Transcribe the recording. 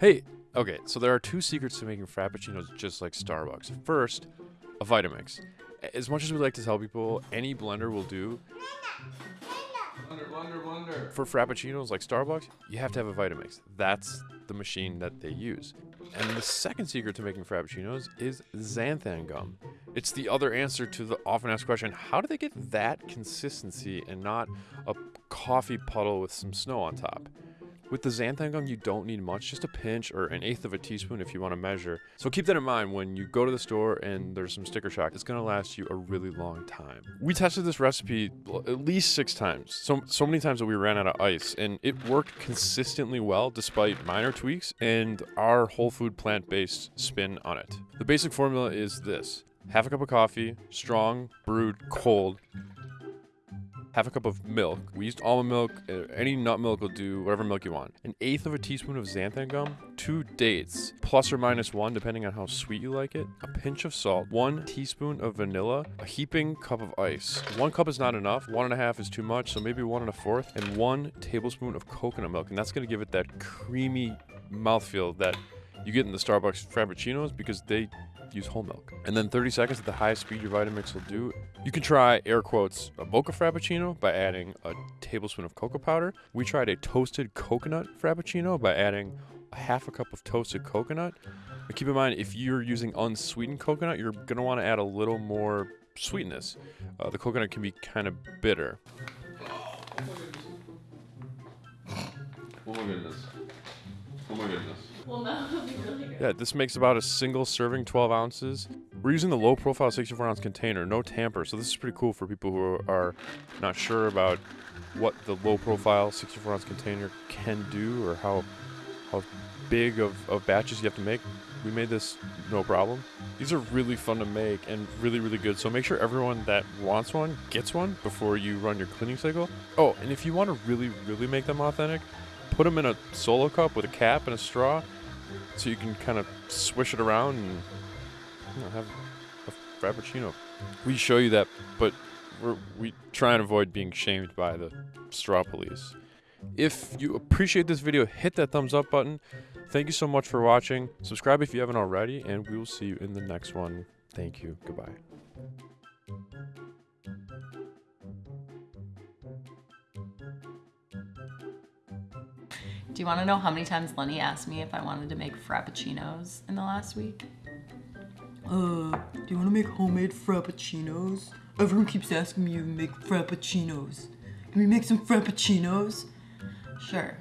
Hey, okay, so there are two secrets to making frappuccinos just like Starbucks. First, a Vitamix. As much as we like to tell people, any blender will do. Wonder, wonder, wonder. For frappuccinos like Starbucks, you have to have a Vitamix. That's the machine that they use. And the second secret to making frappuccinos is xanthan gum. It's the other answer to the often asked question how do they get that consistency and not a coffee puddle with some snow on top? With the xanthan gum, you don't need much, just a pinch or an eighth of a teaspoon if you want to measure. So keep that in mind when you go to the store and there's some sticker shock. It's going to last you a really long time. We tested this recipe at least six times, so, so many times that we ran out of ice, and it worked consistently well despite minor tweaks and our whole food plant based spin on it. The basic formula is this half a cup of coffee, strong, brewed, cold, half a cup of milk. We used almond milk, uh, any nut milk will do, whatever milk you want. An eighth of a teaspoon of xanthan gum, two dates, plus or minus one, depending on how sweet you like it, a pinch of salt, one teaspoon of vanilla, a heaping cup of ice. One cup is not enough, one and a half is too much, so maybe one and a fourth, and one tablespoon of coconut milk. And that's gonna give it that creamy mouthfeel that you get in the Starbucks Frappuccinos because they use whole milk. And then 30 seconds at the highest speed your Vitamix will do. You can try, air quotes, a mocha Frappuccino by adding a tablespoon of cocoa powder. We tried a toasted coconut Frappuccino by adding a half a cup of toasted coconut. But keep in mind, if you're using unsweetened coconut, you're want to add a little more sweetness. Uh, the coconut can be kind of bitter. Oh my goodness. Yeah, this makes about a single serving 12 ounces. We're using the low profile 64 ounce container, no tamper. So this is pretty cool for people who are not sure about what the low profile 64 ounce container can do or how how big of, of batches you have to make. We made this no problem. These are really fun to make and really, really good. So make sure everyone that wants one gets one before you run your cleaning cycle. Oh, and if you want to really, really make them authentic, put them in a solo cup with a cap and a straw so you can kind of swish it around and you know, have a frappuccino. We show you that, but we try and avoid being shamed by the straw police. If you appreciate this video, hit that thumbs up button. Thank you so much for watching. Subscribe if you haven't already, and we will see you in the next one. Thank you. Goodbye. Do you want to know how many times Lenny asked me if I wanted to make frappuccinos in the last week? Uh, do you want to make homemade frappuccinos? Everyone keeps asking me to make frappuccinos. Can we make some frappuccinos? Sure.